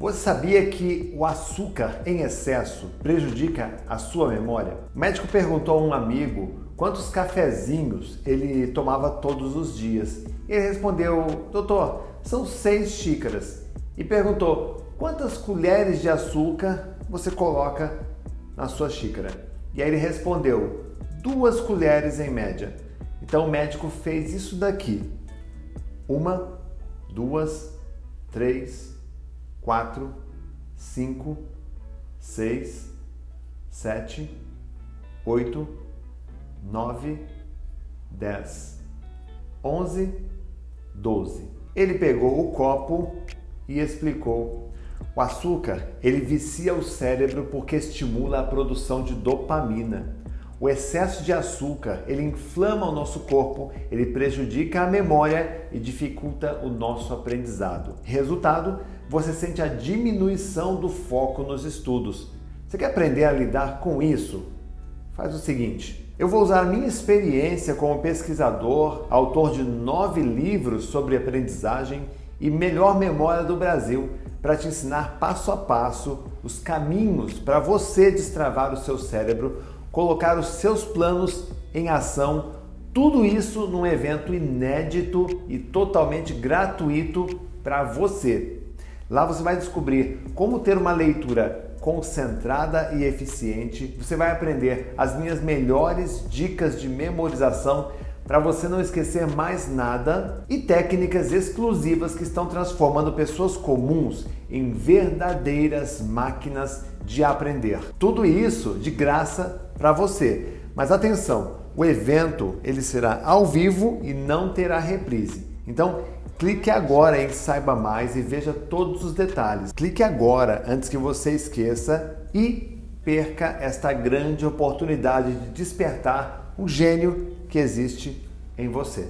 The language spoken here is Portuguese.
Você sabia que o açúcar em excesso prejudica a sua memória? O médico perguntou a um amigo quantos cafezinhos ele tomava todos os dias. Ele respondeu, doutor, são seis xícaras. E perguntou, quantas colheres de açúcar você coloca na sua xícara? E aí ele respondeu, duas colheres em média. Então o médico fez isso daqui. Uma, duas, três, quatro, cinco, seis, sete, oito, nove, dez, onze, doze. Ele pegou o copo e explicou. O açúcar, ele vicia o cérebro porque estimula a produção de dopamina. O excesso de açúcar, ele inflama o nosso corpo, ele prejudica a memória e dificulta o nosso aprendizado. Resultado, você sente a diminuição do foco nos estudos. Você quer aprender a lidar com isso? Faz o seguinte, eu vou usar a minha experiência como pesquisador, autor de nove livros sobre aprendizagem e melhor memória do Brasil, para te ensinar passo a passo os caminhos para você destravar o seu cérebro colocar os seus planos em ação, tudo isso num evento inédito e totalmente gratuito para você. Lá você vai descobrir como ter uma leitura concentrada e eficiente. Você vai aprender as minhas melhores dicas de memorização para você não esquecer mais nada e técnicas exclusivas que estão transformando pessoas comuns em verdadeiras máquinas de aprender. Tudo isso de graça para você. Mas atenção, o evento ele será ao vivo e não terá reprise. Então, clique agora em saiba mais e veja todos os detalhes. Clique agora antes que você esqueça e perca esta grande oportunidade de despertar o gênio que existe em você.